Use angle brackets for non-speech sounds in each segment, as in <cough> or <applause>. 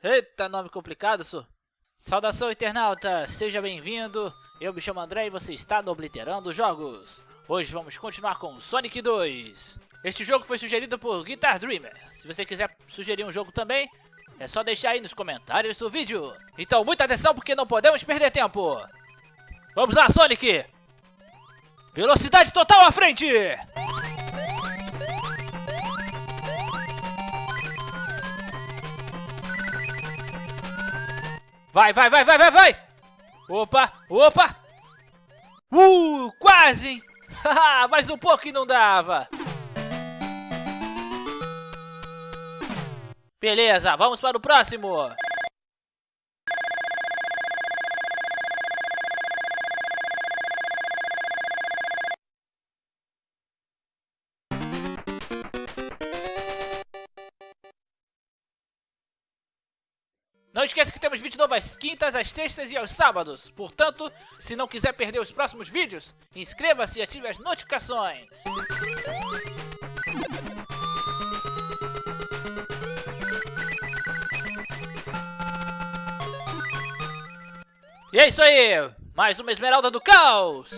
Eita, nome complicado, isso. Saudação, internauta! Seja bem-vindo! Eu me chamo André e você está no Obliterando Jogos. Hoje vamos continuar com Sonic 2. Este jogo foi sugerido por Guitar Dreamer. Se você quiser sugerir um jogo também, é só deixar aí nos comentários do vídeo. Então, muita atenção porque não podemos perder tempo. Vamos lá, Sonic! Velocidade total à frente! Vai, vai, vai, vai, vai, vai! Opa, opa! Uh, quase! <laughs> Mais um pouco e não dava! Beleza, vamos para o próximo! Não esqueça que temos vídeo novo às quintas, às sextas e aos sábados. Portanto, se não quiser perder os próximos vídeos, inscreva-se e ative as notificações. E é isso aí! Mais uma Esmeralda do Caos!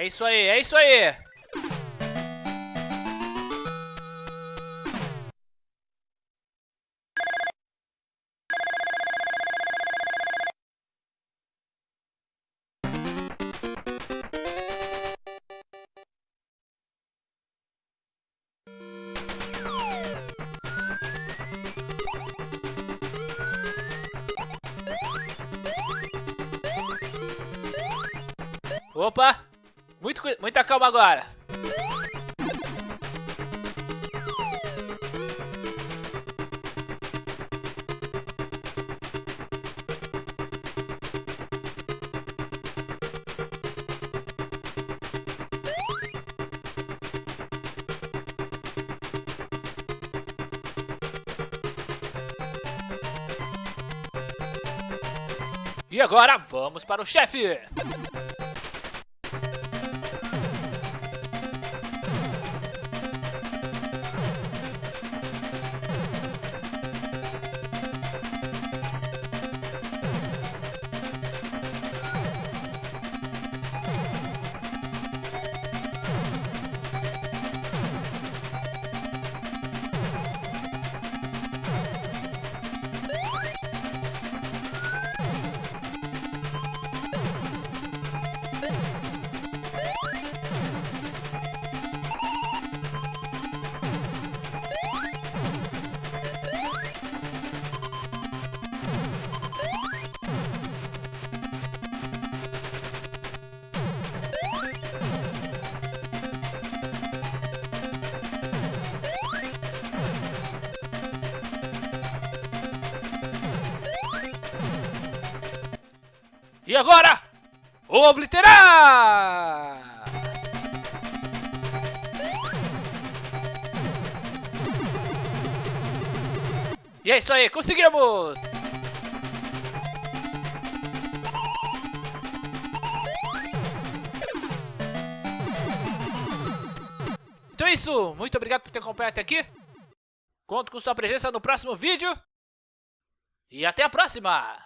É isso aí, é isso aí! Opa! Muito, muita calma agora. E agora vamos para o chefe! E agora, obliterar! E é isso aí, conseguimos! Então é isso, muito obrigado por ter acompanhado até aqui. Conto com sua presença no próximo vídeo. E até a próxima!